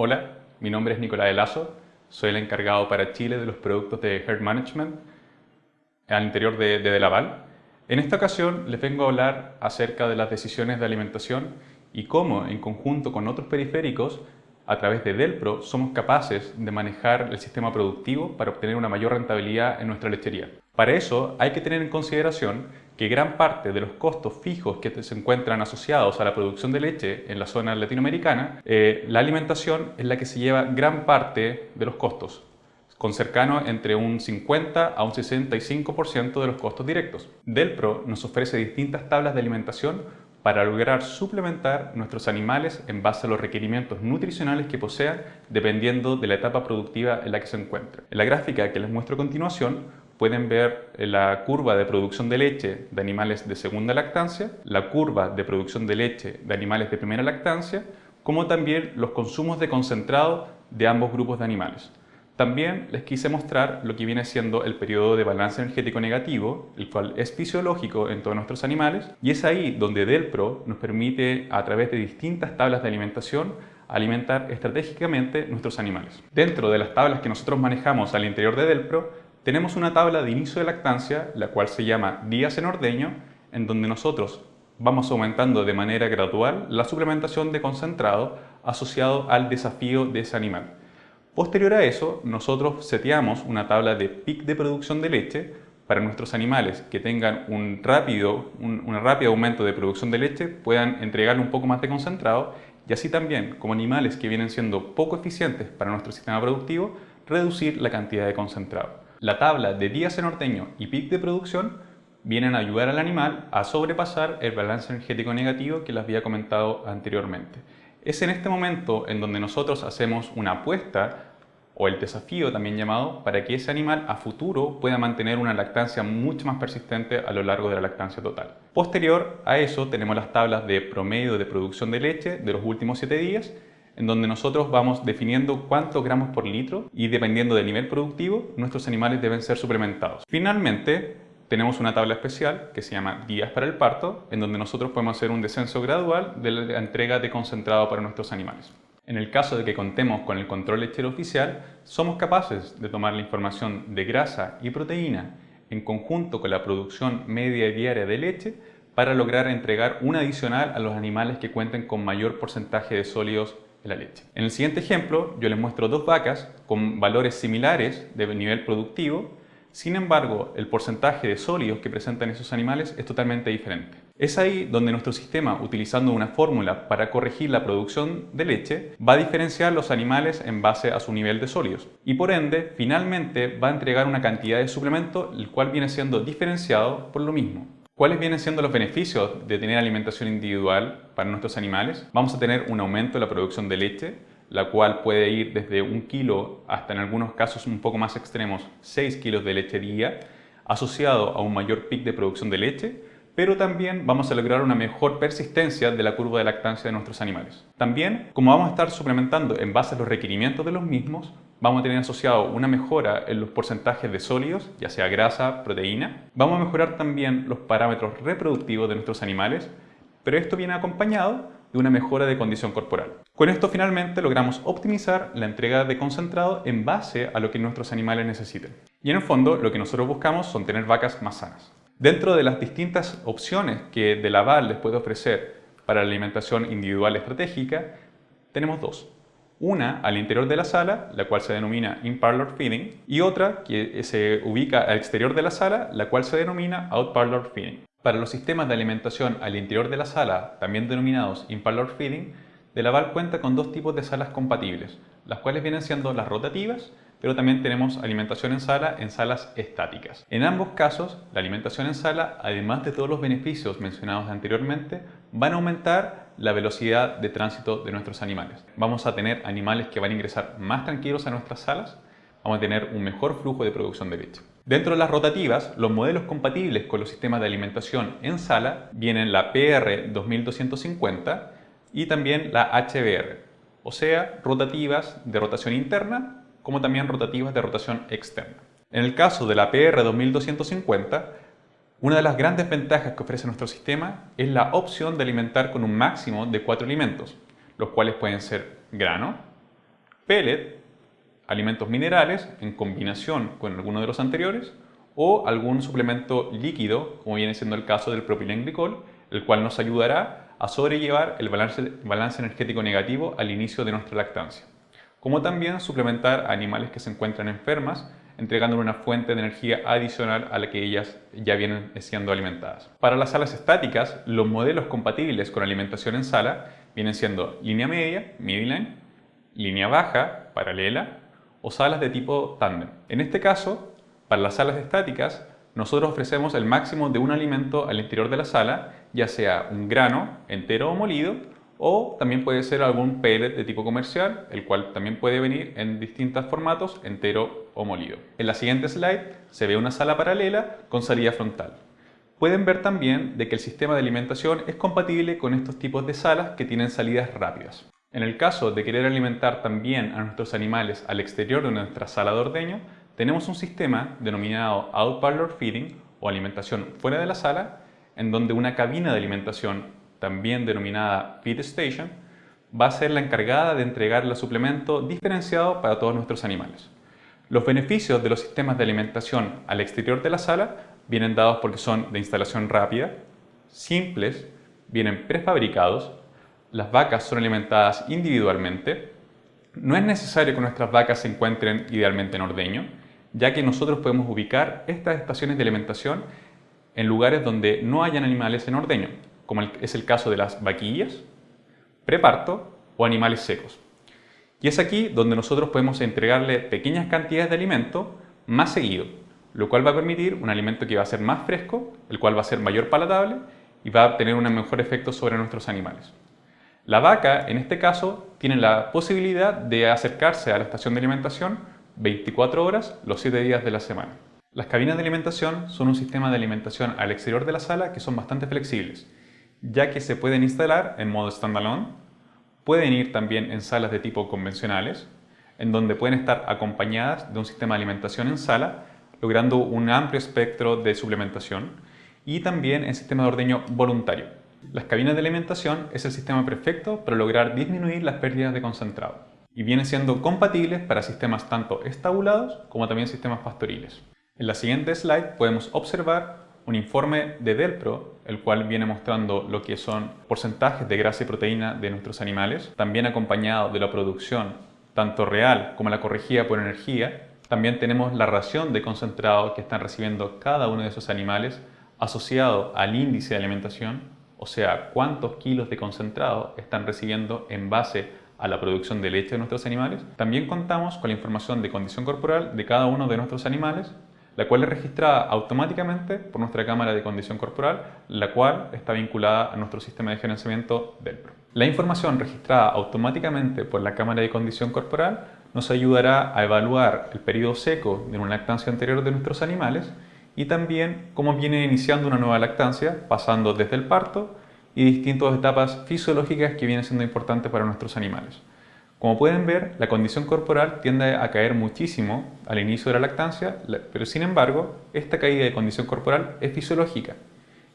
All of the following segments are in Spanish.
Hola, mi nombre es Nicolás Lazo, soy el encargado para Chile de los productos de Herd Management al interior de, de Delaval. En esta ocasión les vengo a hablar acerca de las decisiones de alimentación y cómo, en conjunto con otros periféricos, a través de Delpro somos capaces de manejar el sistema productivo para obtener una mayor rentabilidad en nuestra lechería. Para eso hay que tener en consideración que gran parte de los costos fijos que se encuentran asociados a la producción de leche en la zona latinoamericana, eh, la alimentación es la que se lleva gran parte de los costos, con cercano entre un 50 a un 65% de los costos directos. Delpro nos ofrece distintas tablas de alimentación para lograr suplementar nuestros animales en base a los requerimientos nutricionales que posean dependiendo de la etapa productiva en la que se encuentren. En la gráfica que les muestro a continuación pueden ver la curva de producción de leche de animales de segunda lactancia, la curva de producción de leche de animales de primera lactancia, como también los consumos de concentrado de ambos grupos de animales. También les quise mostrar lo que viene siendo el periodo de balance energético negativo, el cual es fisiológico en todos nuestros animales, y es ahí donde Delpro nos permite, a través de distintas tablas de alimentación, alimentar estratégicamente nuestros animales. Dentro de las tablas que nosotros manejamos al interior de Delpro, tenemos una tabla de inicio de lactancia, la cual se llama días en ordeño, en donde nosotros vamos aumentando de manera gradual la suplementación de concentrado asociado al desafío de ese animal. Posterior a eso, nosotros seteamos una tabla de pic de producción de leche para nuestros animales que tengan un rápido, un, un rápido aumento de producción de leche, puedan entregarle un poco más de concentrado y así también, como animales que vienen siendo poco eficientes para nuestro sistema productivo, reducir la cantidad de concentrado. La tabla de días en ordeño y pic de producción vienen a ayudar al animal a sobrepasar el balance energético negativo que les había comentado anteriormente. Es en este momento en donde nosotros hacemos una apuesta o el desafío también llamado para que ese animal a futuro pueda mantener una lactancia mucho más persistente a lo largo de la lactancia total. Posterior a eso tenemos las tablas de promedio de producción de leche de los últimos 7 días en donde nosotros vamos definiendo cuántos gramos por litro y dependiendo del nivel productivo, nuestros animales deben ser suplementados. Finalmente, tenemos una tabla especial que se llama días para el parto, en donde nosotros podemos hacer un descenso gradual de la entrega de concentrado para nuestros animales. En el caso de que contemos con el control lechero oficial, somos capaces de tomar la información de grasa y proteína en conjunto con la producción media diaria de leche para lograr entregar un adicional a los animales que cuenten con mayor porcentaje de sólidos En el siguiente ejemplo yo les muestro dos vacas con valores similares de nivel productivo, sin embargo el porcentaje de sólidos que presentan esos animales es totalmente diferente. Es ahí donde nuestro sistema, utilizando una fórmula para corregir la producción de leche, va a diferenciar los animales en base a su nivel de sólidos y por ende finalmente va a entregar una cantidad de suplemento el cual viene siendo diferenciado por lo mismo. ¿Cuáles vienen siendo los beneficios de tener alimentación individual para nuestros animales? Vamos a tener un aumento de la producción de leche, la cual puede ir desde un kilo hasta en algunos casos un poco más extremos 6 kilos de leche día, asociado a un mayor pic de producción de leche, pero también vamos a lograr una mejor persistencia de la curva de lactancia de nuestros animales. También, como vamos a estar suplementando en base a los requerimientos de los mismos, vamos a tener asociado una mejora en los porcentajes de sólidos, ya sea grasa, proteína. Vamos a mejorar también los parámetros reproductivos de nuestros animales, pero esto viene acompañado de una mejora de condición corporal. Con esto finalmente logramos optimizar la entrega de concentrado en base a lo que nuestros animales necesiten. Y en el fondo lo que nosotros buscamos son tener vacas más sanas. Dentro de las distintas opciones que De Laval les puede ofrecer para la alimentación individual estratégica, tenemos dos. Una al interior de la sala, la cual se denomina in-parlor feeding, y otra que se ubica al exterior de la sala, la cual se denomina out-parlor feeding. Para los sistemas de alimentación al interior de la sala, también denominados in-parlor feeding, De Laval cuenta con dos tipos de salas compatibles, las cuales vienen siendo las rotativas pero también tenemos alimentación en sala en salas estáticas. En ambos casos, la alimentación en sala, además de todos los beneficios mencionados anteriormente, van a aumentar la velocidad de tránsito de nuestros animales. Vamos a tener animales que van a ingresar más tranquilos a nuestras salas, vamos a tener un mejor flujo de producción de leche. Dentro de las rotativas, los modelos compatibles con los sistemas de alimentación en sala vienen la PR 2250 y también la HBR, o sea, rotativas de rotación interna como también rotativas de rotación externa. En el caso de la PR 2250, una de las grandes ventajas que ofrece nuestro sistema es la opción de alimentar con un máximo de cuatro alimentos, los cuales pueden ser grano, pellet, alimentos minerales en combinación con alguno de los anteriores, o algún suplemento líquido, como viene siendo el caso del propilenglicol, el cual nos ayudará a sobrellevar el balance, balance energético negativo al inicio de nuestra lactancia. Como también suplementar a animales que se encuentran enfermas, entregándole una fuente de energía adicional a la que ellas ya vienen siendo alimentadas. Para las salas estáticas, los modelos compatibles con alimentación en sala vienen siendo línea media, midline, línea baja, paralela, o salas de tipo tándem. En este caso, para las salas estáticas, nosotros ofrecemos el máximo de un alimento al interior de la sala, ya sea un grano entero o molido, o también puede ser algún pellet de tipo comercial, el cual también puede venir en distintos formatos, entero o molido. En la siguiente slide se ve una sala paralela con salida frontal. Pueden ver también de que el sistema de alimentación es compatible con estos tipos de salas que tienen salidas rápidas. En el caso de querer alimentar también a nuestros animales al exterior de nuestra sala de ordeño, tenemos un sistema denominado Out Parlor Feeding o alimentación fuera de la sala, en donde una cabina de alimentación, también denominada Feed Station, va a ser la encargada de entregar el suplemento diferenciado para todos nuestros animales. Los beneficios de los sistemas de alimentación al exterior de la sala vienen dados porque son de instalación rápida, simples, vienen prefabricados, las vacas son alimentadas individualmente, no es necesario que nuestras vacas se encuentren idealmente en ordeño, ya que nosotros podemos ubicar estas estaciones de alimentación en lugares donde no hayan animales en ordeño, como es el caso de las vaquillas, preparto o animales secos. Y es aquí donde nosotros podemos entregarle pequeñas cantidades de alimento más seguido, lo cual va a permitir un alimento que va a ser más fresco, el cual va a ser mayor palatable y va a tener un mejor efecto sobre nuestros animales. La vaca, en este caso, tiene la posibilidad de acercarse a la estación de alimentación 24 horas los 7 días de la semana. Las cabinas de alimentación son un sistema de alimentación al exterior de la sala que son bastante flexibles, ya que se pueden instalar en modo standalone, pueden ir también en salas de tipo convencionales, en donde pueden estar acompañadas de un sistema de alimentación en sala, logrando un amplio espectro de suplementación, y también en sistema de ordeño voluntario. Las cabinas de alimentación es el sistema perfecto para lograr disminuir las pérdidas de concentrado y vienen siendo compatibles para sistemas tanto estabulados como también sistemas pastoriles. En la siguiente slide podemos observar un informe de Delpro, el cual viene mostrando lo que son porcentajes de grasa y proteína de nuestros animales, también acompañado de la producción tanto real como la corregida por energía. También tenemos la ración de concentrado que están recibiendo cada uno de esos animales asociado al índice de alimentación, o sea, cuántos kilos de concentrado están recibiendo en base a la producción de leche de nuestros animales. También contamos con la información de condición corporal de cada uno de nuestros animales, la cual es registrada automáticamente por nuestra cámara de condición corporal, la cual está vinculada a nuestro sistema de gerenciamiento DELPRO. La información registrada automáticamente por la cámara de condición corporal nos ayudará a evaluar el periodo seco de una lactancia anterior de nuestros animales y también cómo viene iniciando una nueva lactancia, pasando desde el parto y distintas etapas fisiológicas que vienen siendo importantes para nuestros animales. Como pueden ver, la condición corporal tiende a caer muchísimo al inicio de la lactancia, pero sin embargo, esta caída de condición corporal es fisiológica.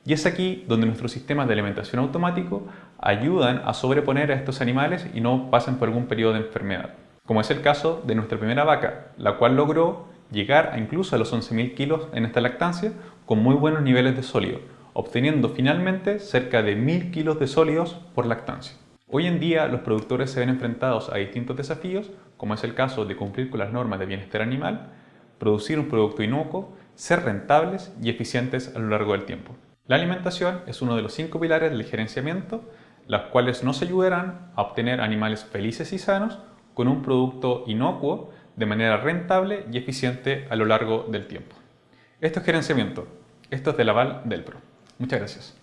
Y es aquí donde nuestros sistemas de alimentación automático ayudan a sobreponer a estos animales y no pasen por algún periodo de enfermedad. Como es el caso de nuestra primera vaca, la cual logró llegar a incluso a los 11.000 kilos en esta lactancia con muy buenos niveles de sólido, obteniendo finalmente cerca de 1000 kilos de sólidos por lactancia. Hoy en día los productores se ven enfrentados a distintos desafíos, como es el caso de cumplir con las normas de bienestar animal, producir un producto inocuo, ser rentables y eficientes a lo largo del tiempo. La alimentación es uno de los cinco pilares del gerenciamiento, las cuales nos ayudarán a obtener animales felices y sanos con un producto inocuo de manera rentable y eficiente a lo largo del tiempo. Esto es gerenciamiento. Esto es de Laval del Pro. Muchas gracias.